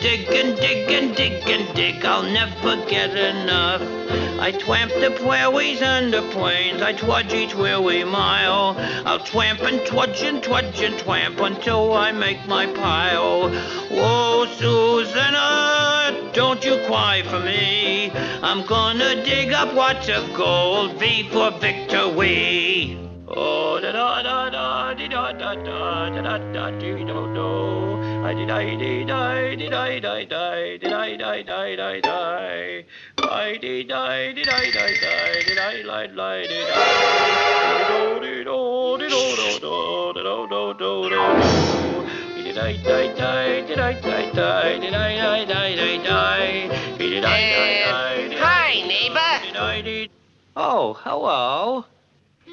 dig and dig and dig and dig. I'll never get enough. I twamp the prairies and the plains. I trudge each weary mile. I'll twamp and trudge and twudge and twamp until I make my pile. Whoa, Susanna, uh, don't you cry for me. I'm gonna dig up lots of gold. V for victory. Oh, da da da da da da da da da da da do do do. I did I did I did I die die did I die die die die. I did I did I die die did I lie lie did I. Do do do do do do do do do do do. Did I die die did I die die did I die die die die. Did I die die did I. Hi, neighbor. Did I did. Oh, hello.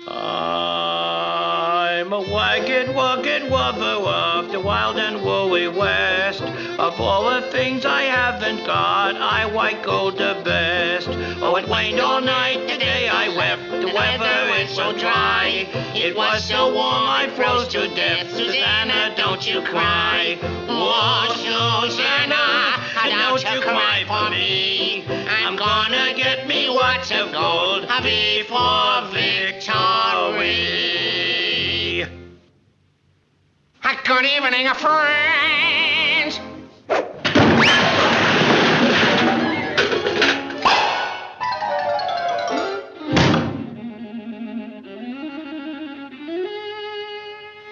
Ah. I'm a wagged, wugged wubber of the wild and woolly west. Of all the things I haven't got, I white gold the best. Oh, it rained all night, today I wept. The weather is so dry. It was so warm, I froze to death. Susanna, don't you cry. Oh, Susanna, don't you cry for me. I'm gonna get me lots of gold before victory. Good evening, friends.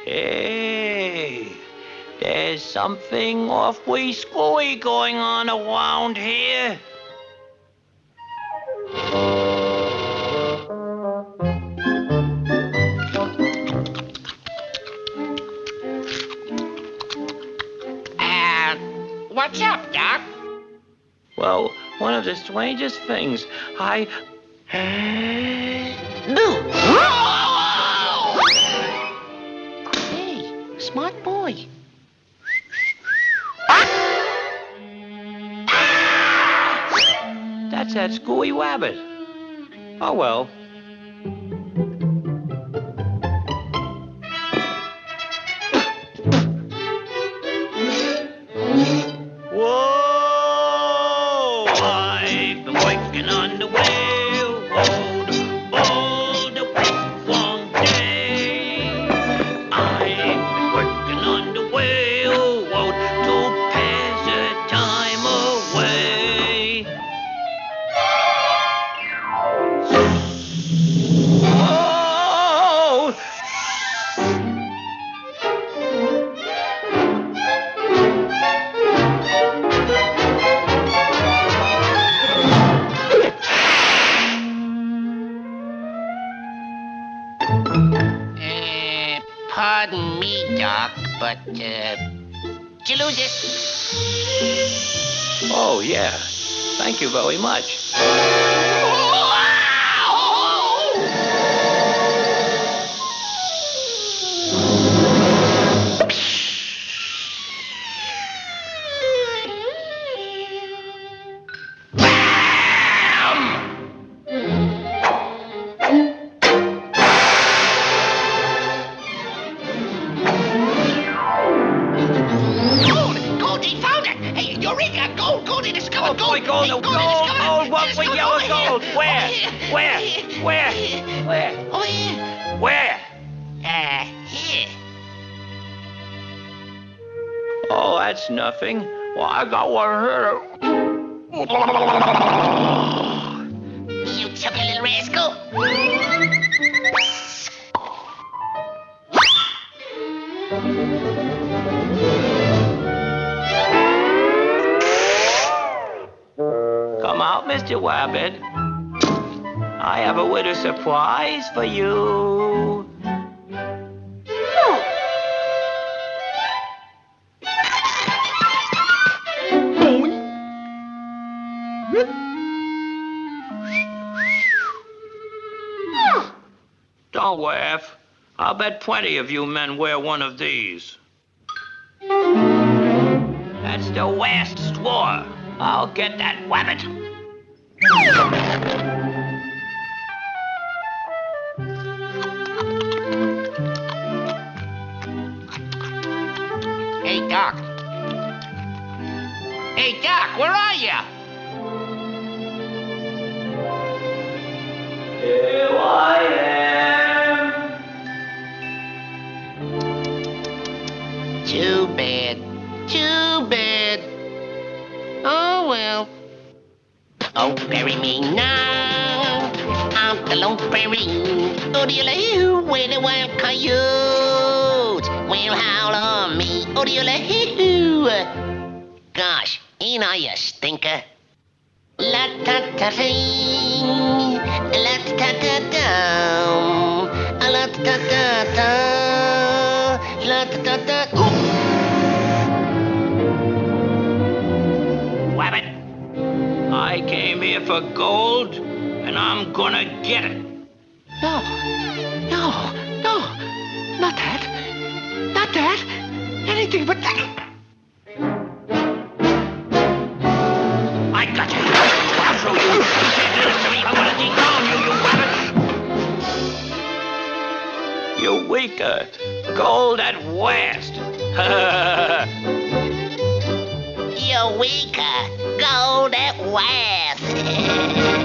Hey, there's something awfully screwy going on around here. What's up, Doc? Well, one of the strangest things. I. do. Hey, smart boy. That's that screwy rabbit. Oh well. Doc, but, uh, you lose it? Oh, yeah. Thank you very much. Eureka! Gold! Gold, he discovered Oh, boy, gold, Hey, oh, gold, discovered- gold, what with yellow gold? here. Where? Where? Here. Where? Where? Over here. Where? Uh, here. Oh, that's nothing. Well, I got one here. You took a little rascal. Mr. Wabbit. I have a winter surprise for you. Don't laugh. I'll bet plenty of you men wear one of these. That's the last straw. I'll get that wabbit. Hey, Doc. Hey, Doc, where are you? Here I am. Too bad. Oh, bury me now. I'm the lone fairy. Odiola, where the wild coyotes will howl on me. Oh, do Odiola, Gosh, ain't I a stinker? La ta ta ting, la ta ta ta la ta ta ta, la ta ta for gold, and I'm gonna get it. no, no, no, not that, not that, anything but that. I got you. I'll show you. You can't listen to me. I'm gonna dethrone you, you rabbit. You weaker. Gold at west. You weaker, gold at west.